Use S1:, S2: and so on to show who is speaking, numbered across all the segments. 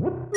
S1: Whoop!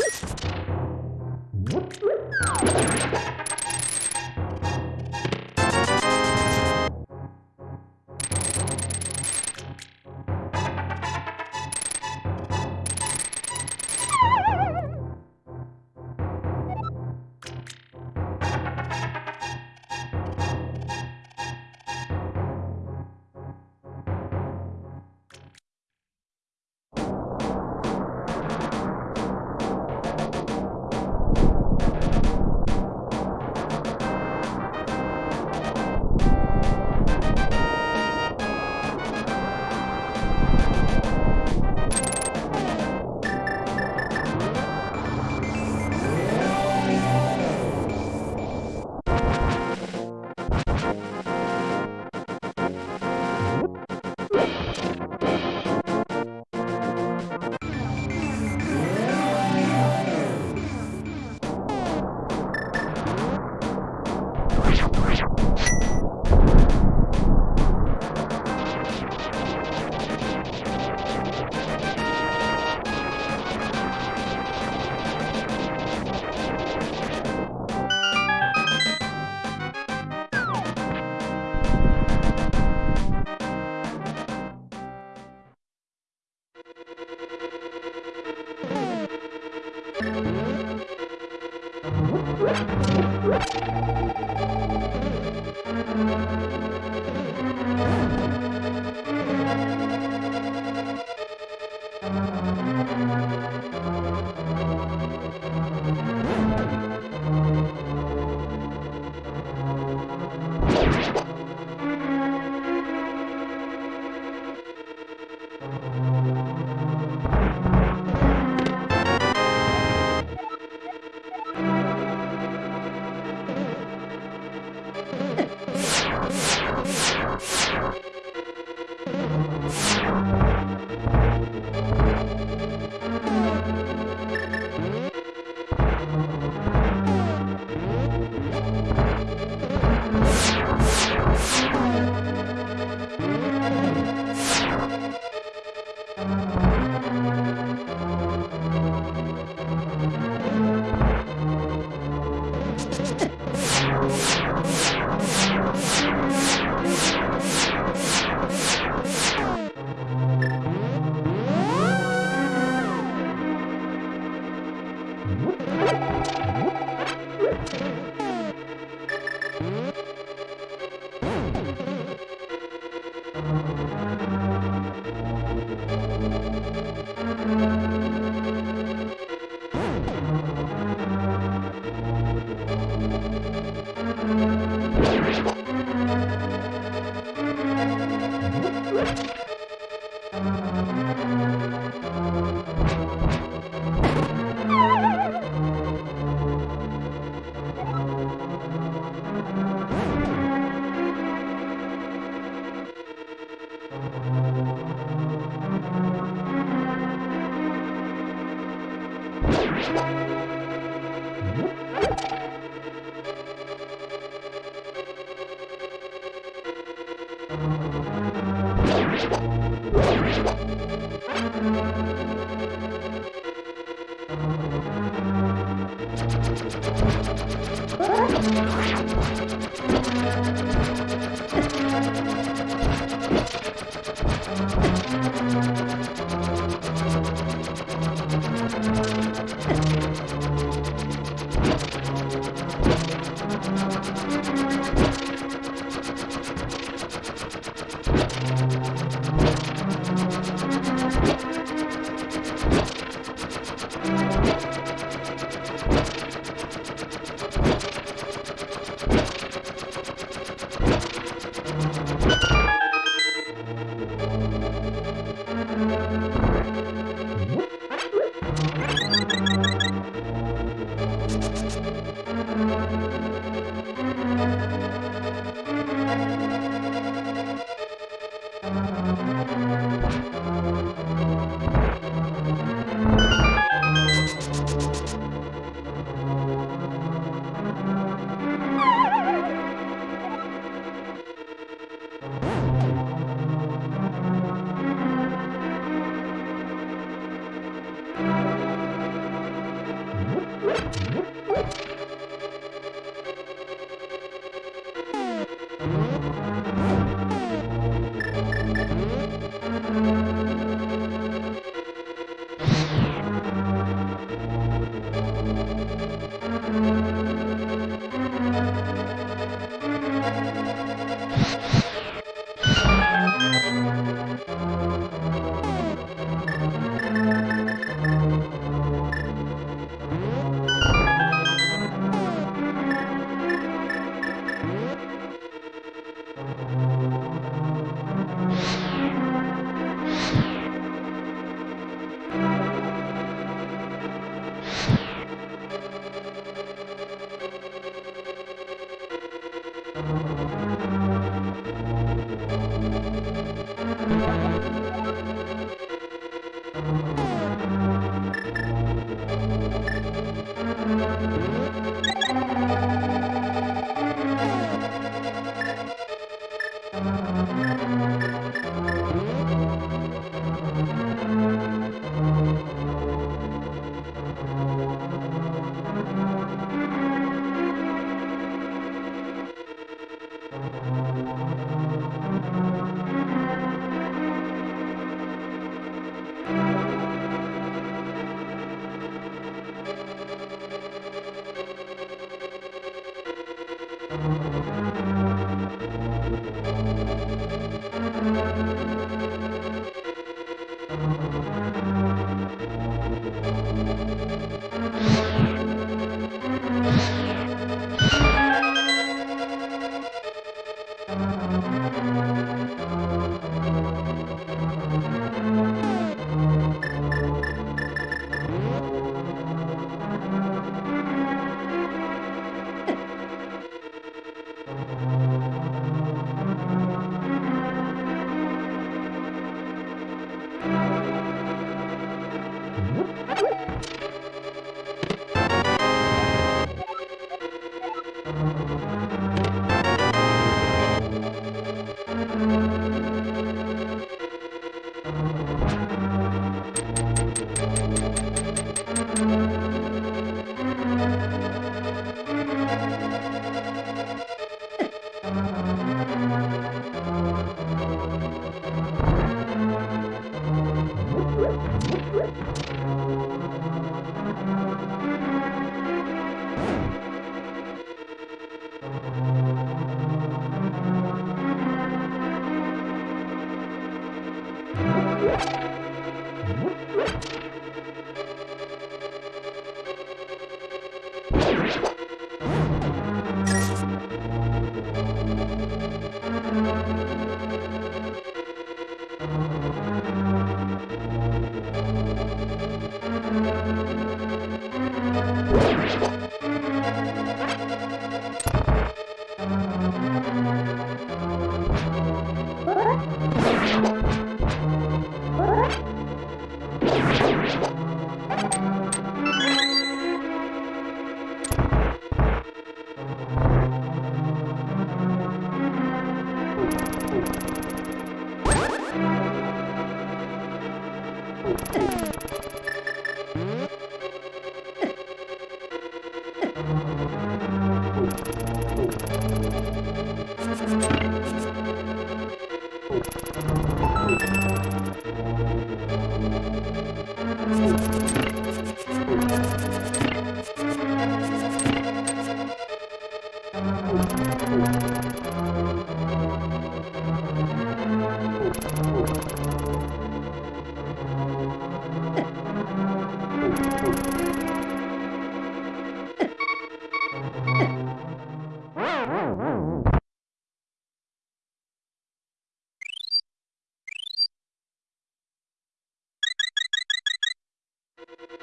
S1: Thank you.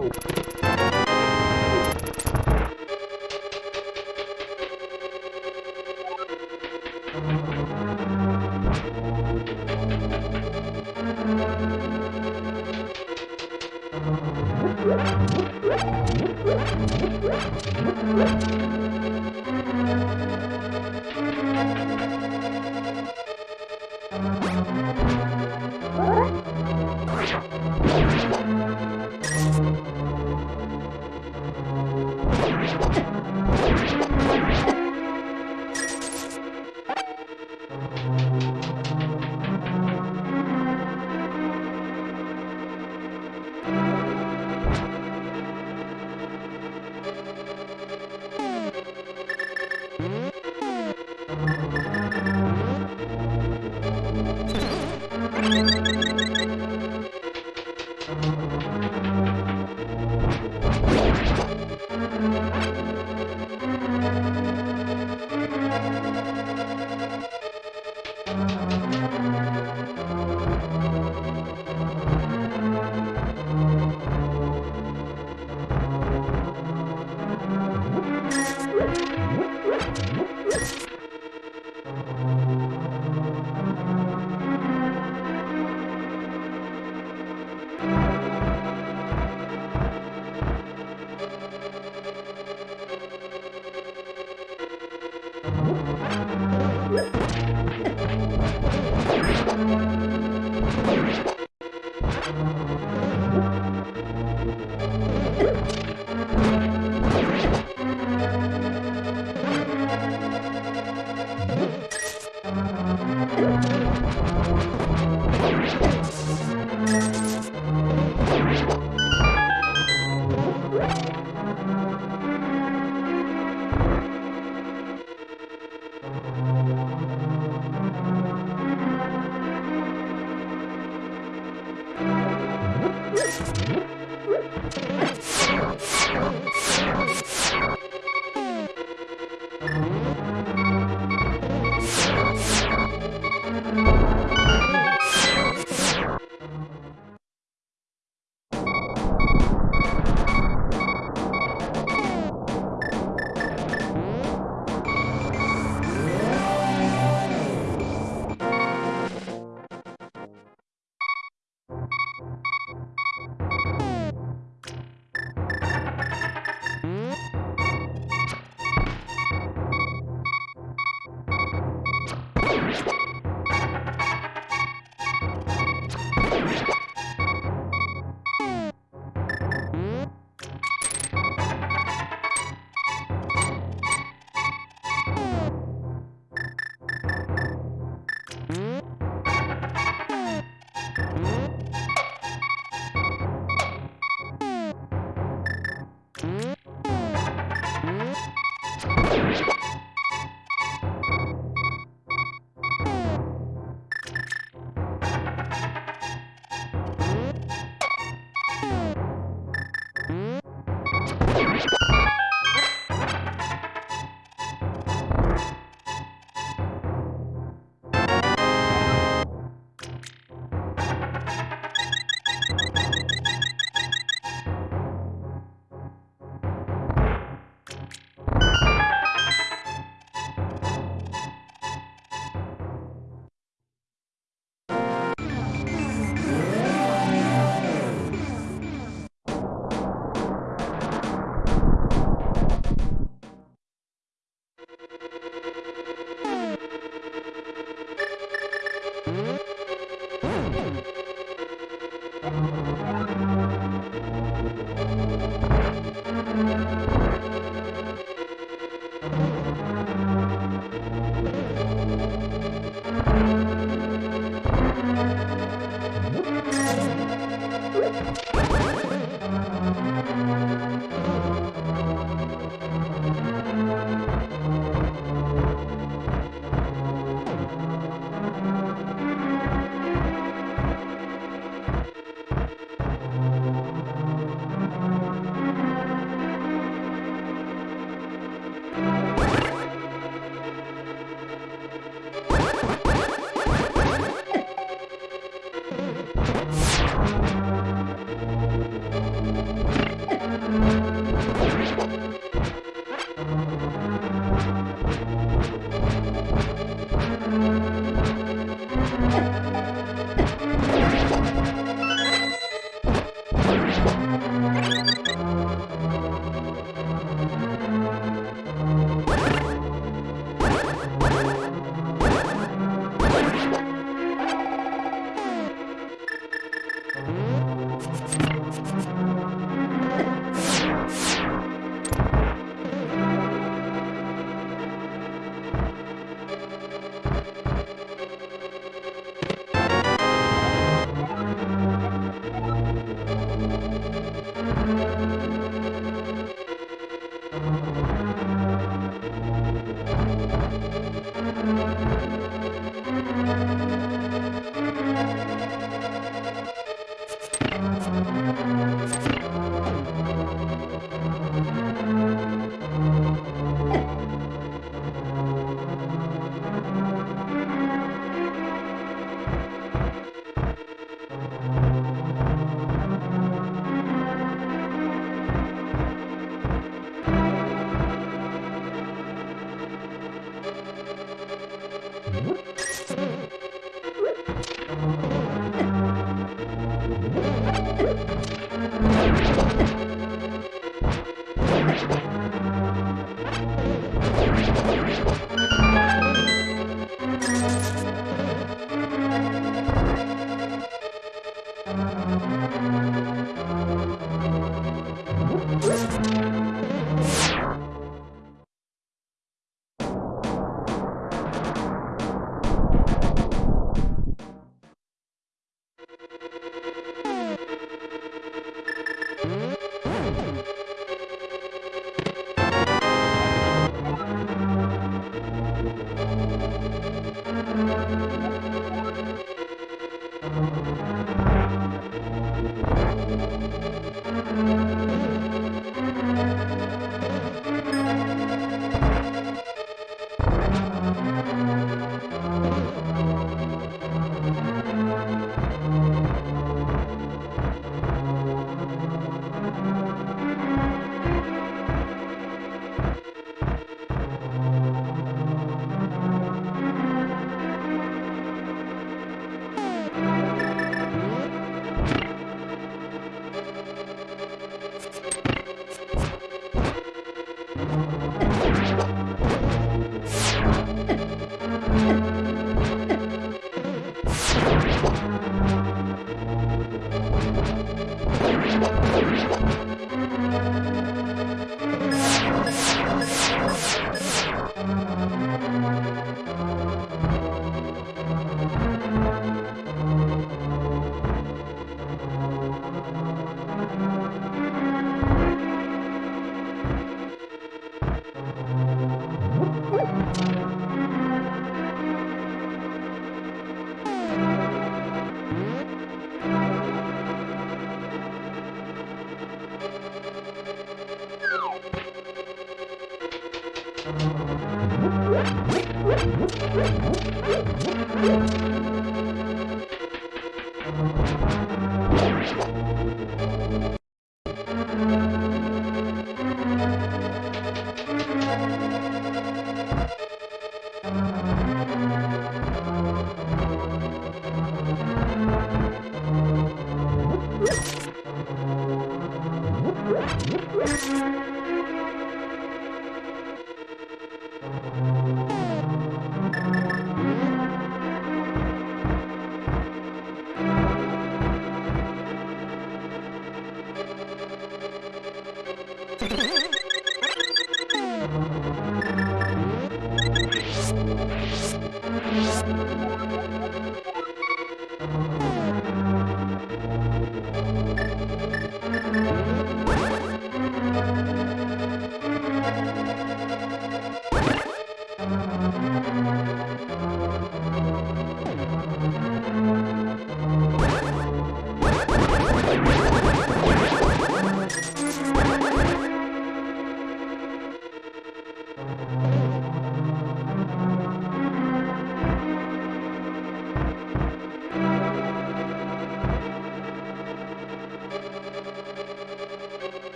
S1: Oh.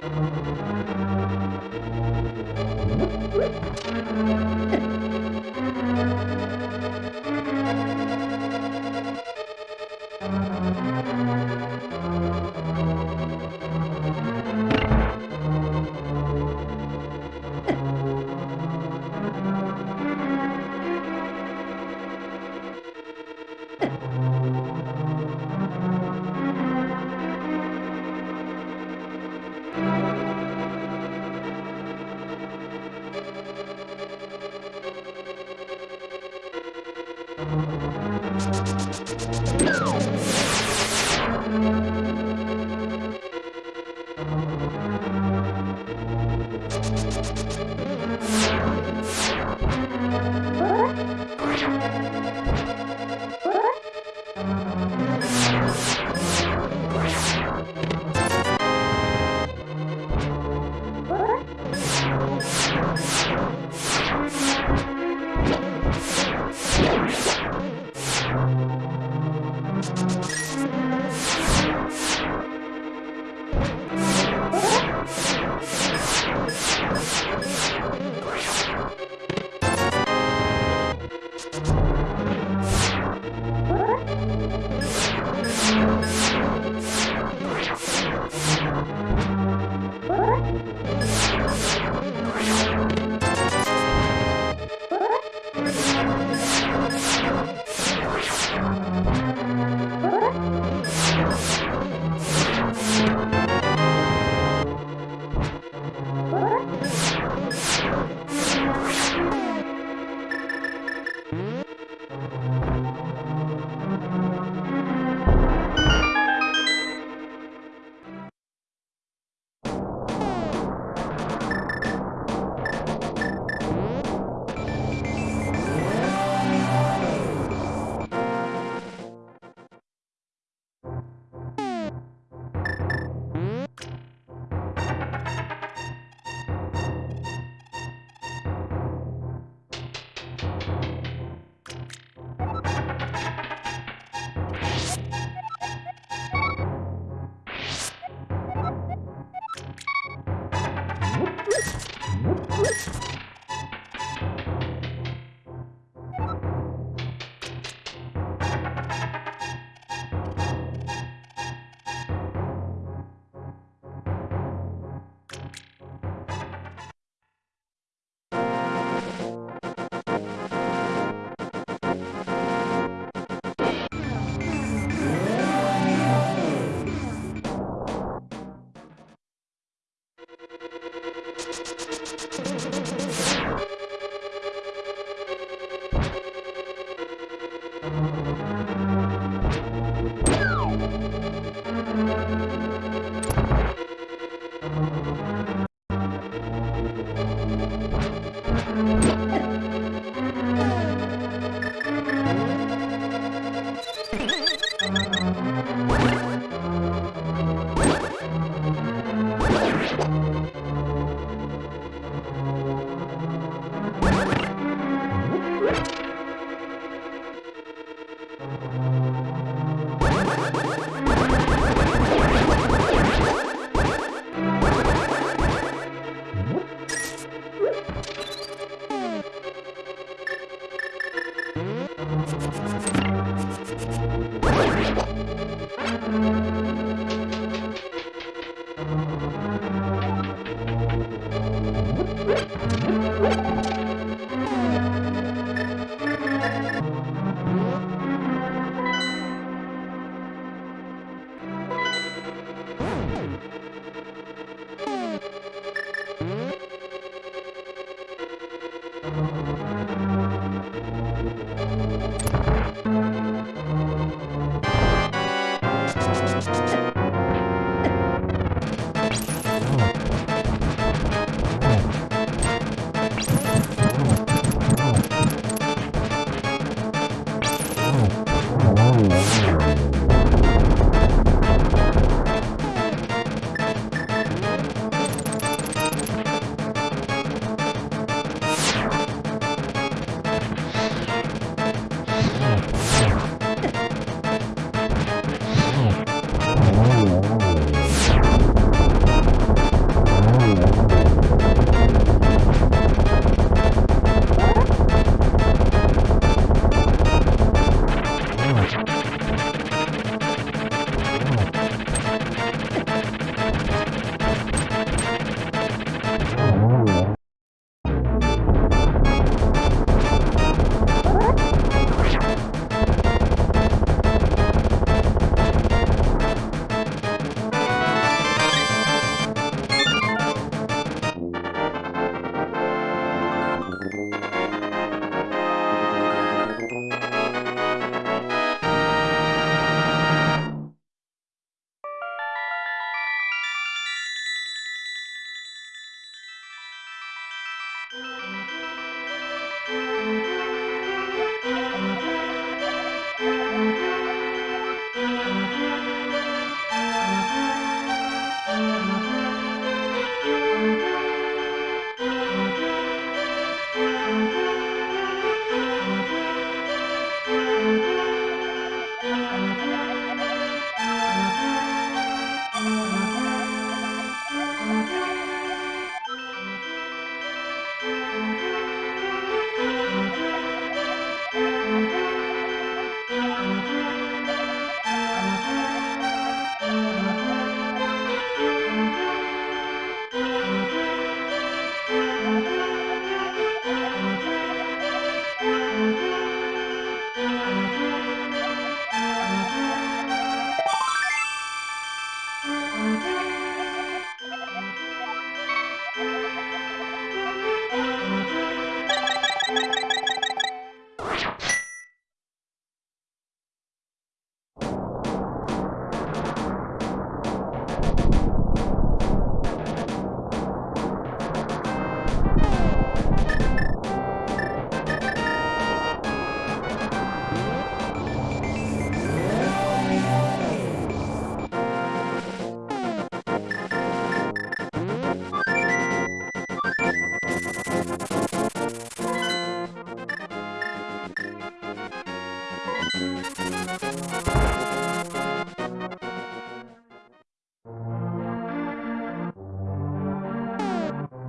S1: Thank you.